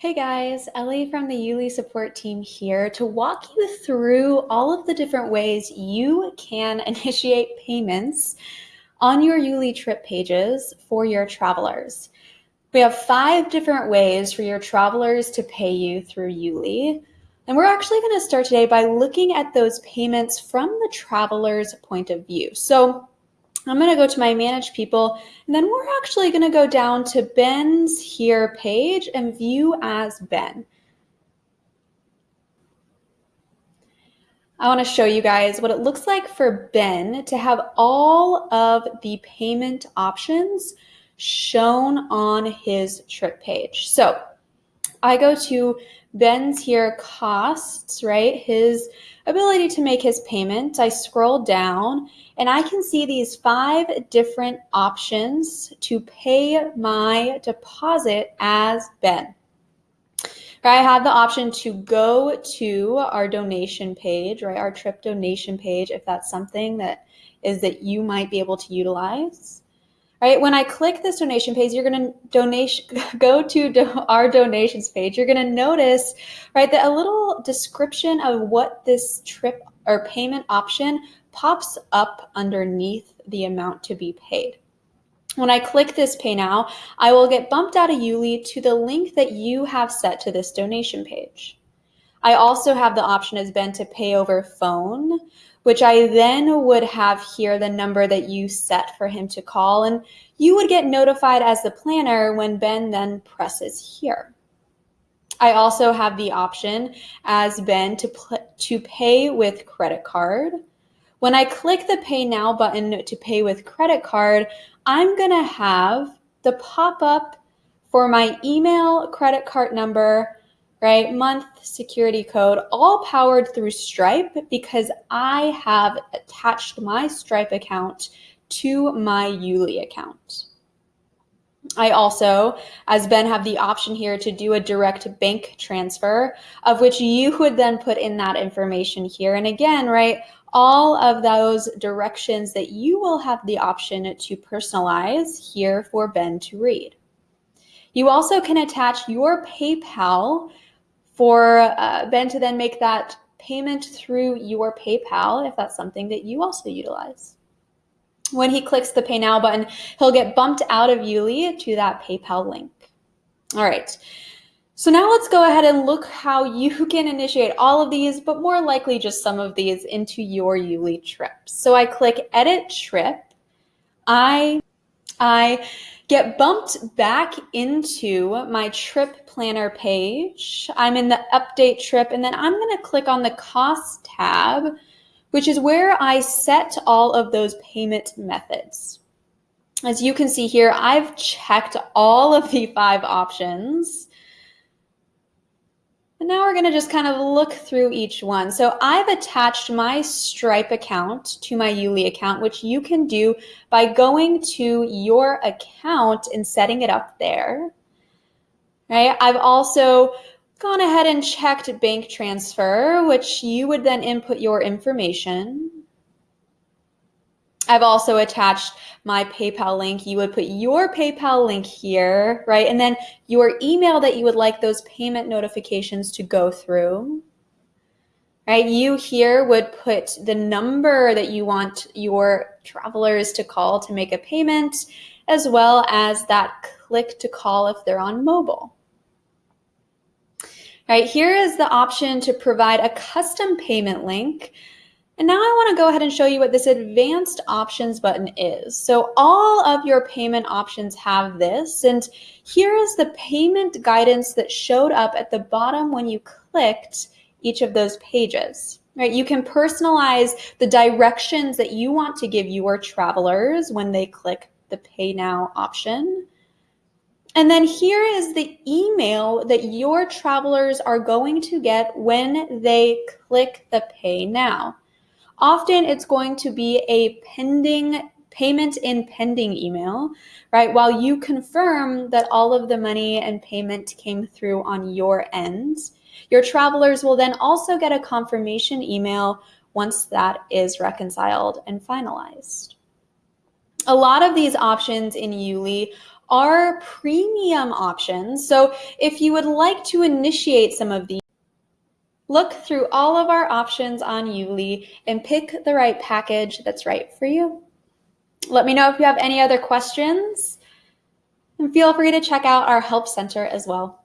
Hey guys, Ellie from the Yuli support team here to walk you through all of the different ways you can initiate payments on your Yuli trip pages for your travelers. We have five different ways for your travelers to pay you through Yuli. And we're actually going to start today by looking at those payments from the traveler's point of view. So I'm going to go to my manage people, and then we're actually going to go down to Ben's here page and view as Ben. I want to show you guys what it looks like for Ben to have all of the payment options shown on his trip page. So I go to Ben's here costs, right? His ability to make his payment. I scroll down and I can see these five different options to pay my deposit as Ben. I have the option to go to our donation page, right? Our trip donation page, if that's something that is that you might be able to utilize right? When I click this donation page, you're going to donation go to do, our donations page. You're going to notice, right, that a little description of what this trip or payment option pops up underneath the amount to be paid. When I click this pay now, I will get bumped out of Yuli to the link that you have set to this donation page. I also have the option as Ben to pay over phone, which I then would have here the number that you set for him to call. And you would get notified as the planner when Ben then presses here. I also have the option as Ben to, to pay with credit card. When I click the pay now button to pay with credit card, I'm to have the pop up for my email, credit card number, right? Month, security code, all powered through Stripe because I have attached my Stripe account to my Yuli account. I also, as Ben, have the option here to do a direct bank transfer, of which you would then put in that information here. And again, right, all of those directions that you will have the option to personalize here for Ben to read. You also can attach your PayPal for uh, Ben to then make that payment through your PayPal if that's something that you also utilize. When he clicks the Pay Now button, he'll get bumped out of Yuli to that PayPal link. All right. So now let's go ahead and look how you can initiate all of these, but more likely just some of these into your Yuli trip. So I click Edit Trip. I, I get bumped back into my trip planner page. I'm in the update trip and then I'm going to click on the cost tab, which is where I set all of those payment methods. As you can see here, I've checked all of the five options. And now we're going to just kind of look through each one. So I've attached my Stripe account to my Yuli account, which you can do by going to your account and setting it up there. Right? I've also gone ahead and checked bank transfer, which you would then input your information. I've also attached my PayPal link. You would put your PayPal link here, right? And then your email that you would like those payment notifications to go through, right? You here would put the number that you want your travelers to call to make a payment, as well as that click to call if they're on mobile. Right, here is the option to provide a custom payment link and now I want to go ahead and show you what this advanced options button is. So all of your payment options have this. And here is the payment guidance that showed up at the bottom when you clicked each of those pages. Right, you can personalize the directions that you want to give your travelers when they click the pay now option. And then here is the email that your travelers are going to get when they click the pay now. Often it's going to be a pending payment in pending email, right? While you confirm that all of the money and payment came through on your end, your travelers will then also get a confirmation email once that is reconciled and finalized. A lot of these options in Yuli are premium options. So if you would like to initiate some of these, look through all of our options on Yuli and pick the right package that's right for you. Let me know if you have any other questions and feel free to check out our help center as well.